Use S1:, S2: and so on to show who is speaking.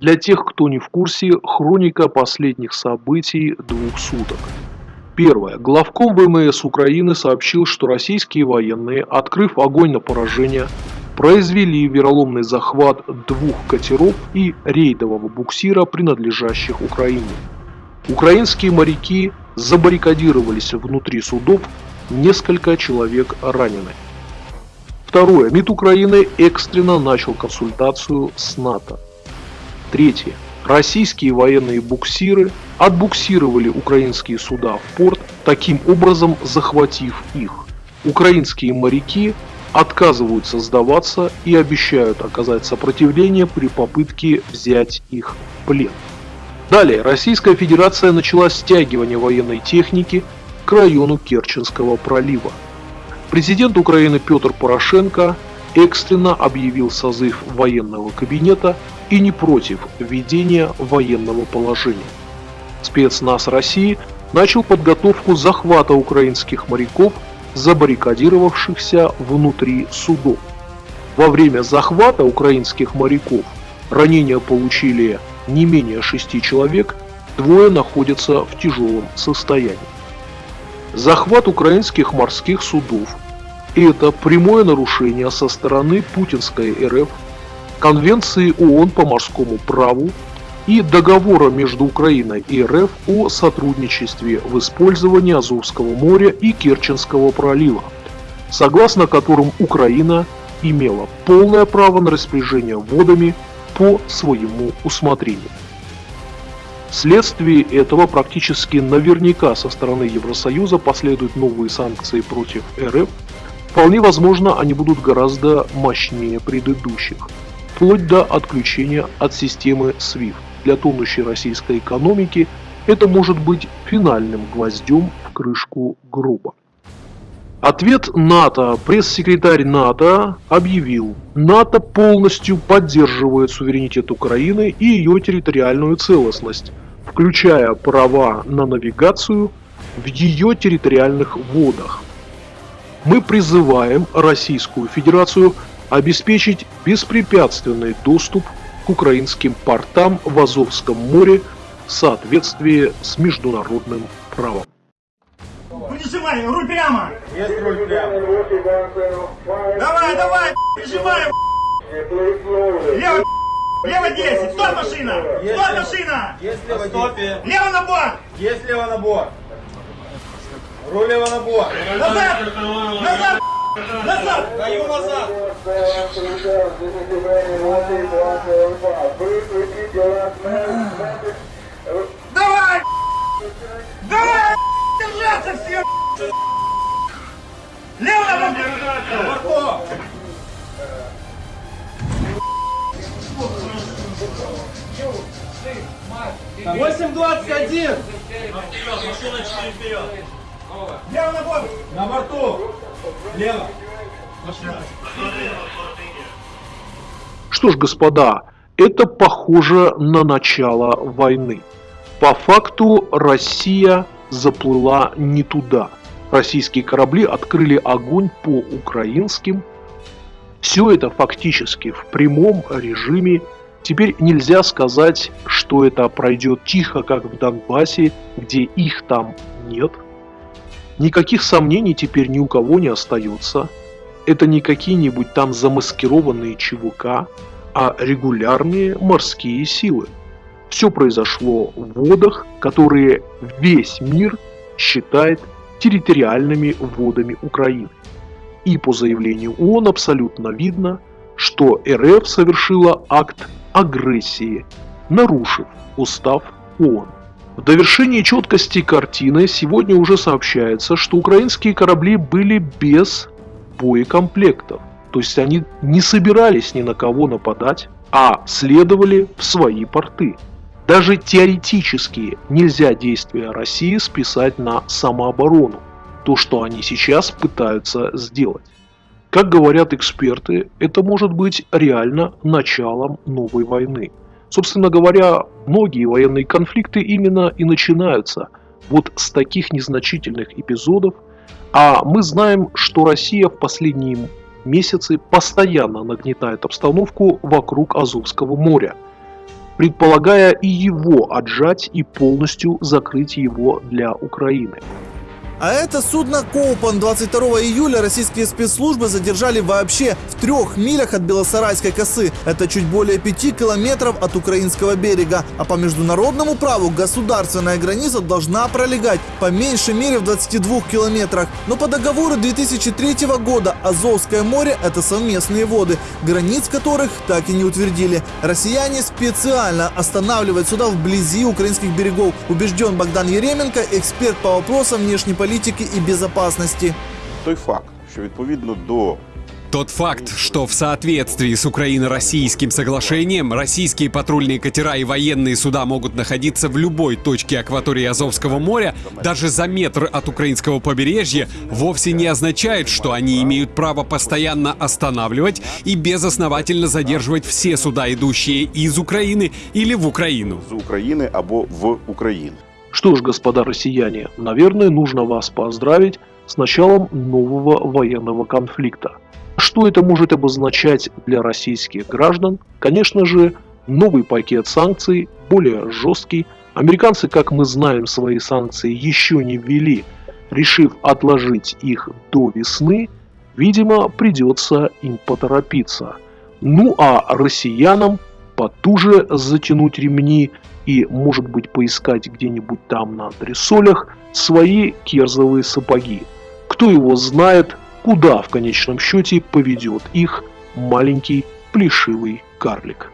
S1: Для тех, кто не в курсе, хроника последних событий двух суток. Первое. Главком ВМС Украины сообщил, что российские военные, открыв огонь на поражение, произвели вероломный захват двух катеров и рейдового буксира, принадлежащих Украине. Украинские моряки забаррикадировались внутри судов, несколько человек ранены. Второе. МИД Украины экстренно начал консультацию с НАТО. Третье. Российские военные буксиры отбуксировали украинские суда в порт, таким образом захватив их. Украинские моряки отказываются сдаваться и обещают оказать сопротивление при попытке взять их в плен. Далее Российская Федерация начала стягивание военной техники к району Керченского пролива. Президент Украины Петр Порошенко экстренно объявил созыв военного кабинета и не против введения военного положения. Спецназ России начал подготовку захвата украинских моряков, забаррикадировавшихся внутри судов. Во время захвата украинских моряков ранения получили не менее шести человек, двое находятся в тяжелом состоянии. Захват украинских морских судов – это прямое нарушение со стороны путинской РФ Конвенции ООН по морскому праву и договора между Украиной и РФ о сотрудничестве в использовании Азовского моря и Керченского пролива, согласно которым Украина имела полное право на распоряжение водами по своему усмотрению. Вследствие этого практически наверняка со стороны Евросоюза последуют новые санкции против РФ. Вполне возможно, они будут гораздо мощнее предыдущих вплоть до отключения от системы SWIFT. Для тонущей российской экономики это может быть финальным гвоздем в крышку гроба. Ответ НАТО. Пресс-секретарь НАТО объявил, НАТО полностью поддерживает суверенитет Украины и ее территориальную целостность, включая права на навигацию в ее территориальных водах. Мы призываем Российскую Федерацию обеспечить беспрепятственный доступ к украинским портам в Азовском море в соответствии с международным правом.
S2: Прижимай, руль прямо!
S3: Есть руль прямо.
S2: Давай, давай, прижимай! Лево, лево 10, стой машина! Стой машина!
S3: Есть лево стопе.
S2: Лево на борт!
S3: Есть лево на борт. Руль лево на борт.
S2: Назад! Назад! Назад!
S3: Даю назад.
S2: Давай! Давай! Держаться все! Лево на
S3: борту. Восемь двадцать один.
S2: Лево на борт!
S3: На борту. Лево.
S1: Что ж, господа, это похоже на начало войны. По факту Россия заплыла не туда. Российские корабли открыли огонь по украинским. Все это фактически в прямом режиме. Теперь нельзя сказать, что это пройдет тихо, как в Донбассе, где их там нет. Никаких сомнений теперь ни у кого не остается. Это не какие-нибудь там замаскированные ЧВК, а регулярные морские силы. Все произошло в водах, которые весь мир считает территориальными водами Украины. И по заявлению ООН абсолютно видно, что РФ совершила акт агрессии, нарушив устав ООН. В довершении четкости картины сегодня уже сообщается, что украинские корабли были без боекомплектов. То есть они не собирались ни на кого нападать, а следовали в свои порты. Даже теоретически нельзя действия России списать на самооборону, то, что они сейчас пытаются сделать. Как говорят эксперты, это может быть реально началом новой войны. Собственно говоря, многие военные конфликты именно и начинаются вот с таких незначительных эпизодов, а мы знаем, что Россия в последние месяцы постоянно нагнетает обстановку вокруг Азовского моря. предполагая и его отжать и полностью закрыть его для Украины.
S4: А это судно Коупан 22 июля российские спецслужбы задержали вообще в трех милях от Белосарайской косы. Это чуть более пяти километров от украинского берега. А по международному праву государственная граница должна пролегать по меньшей мере в 22 километрах. Но по договору 2003 года Азовское море – это совместные воды, границ которых так и не утвердили. Россияне специально останавливают суда вблизи украинских берегов. Убежден Богдан Еременко, эксперт по вопросам внешней политики политики и безопасности.
S5: Той факт, що відповідно до
S6: Тот факт, что в соответствии с Украино-российским соглашением российские патрульные катера и военные суда могут находиться в любой точке акватории Азовского моря, даже за метр от украинского побережья, вовсе не означает, что они имеют право постоянно останавливать и безосновательно задерживать все суда, идущие из Украины или в Украину.
S5: з України або в Україну.
S1: Что ж, господа россияне, наверное, нужно вас поздравить с началом нового военного конфликта. Что это может обозначать для российских граждан? Конечно же, новый пакет санкций, более жесткий. Американцы, как мы знаем, свои санкции еще не ввели, решив отложить их до весны, видимо, придется им поторопиться. Ну а россиянам потуже затянуть ремни и, может быть, поискать где-нибудь там на антресолях свои керзовые сапоги. Кто его знает, куда в конечном счете поведет их маленький плешивый карлик.